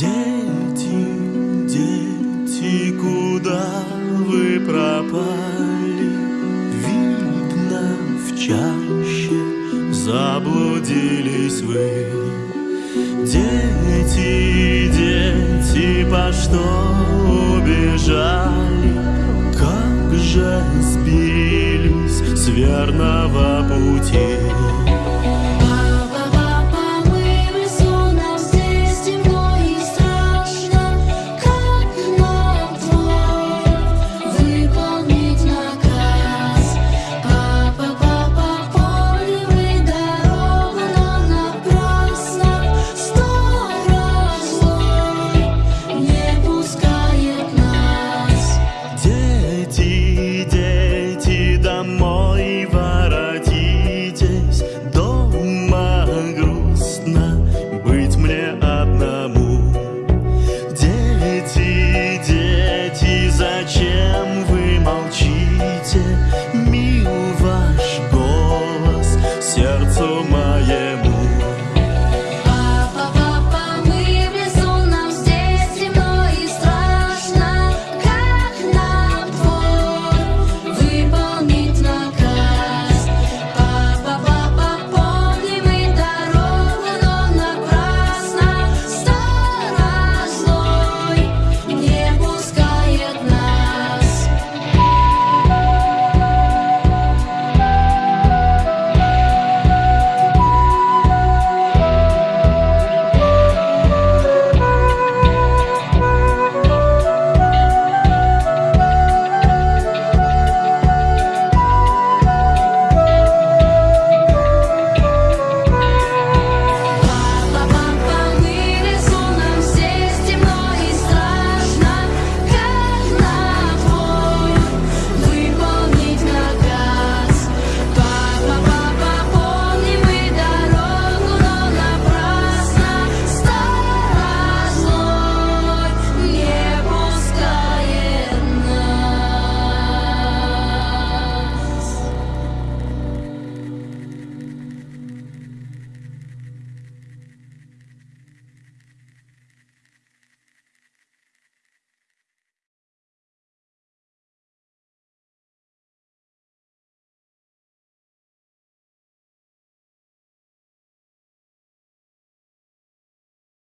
Дети, дети, куда вы пропали? Видно, в чаще заблудились вы. Дети, дети, по что убежали? Как же сбились с верного 一。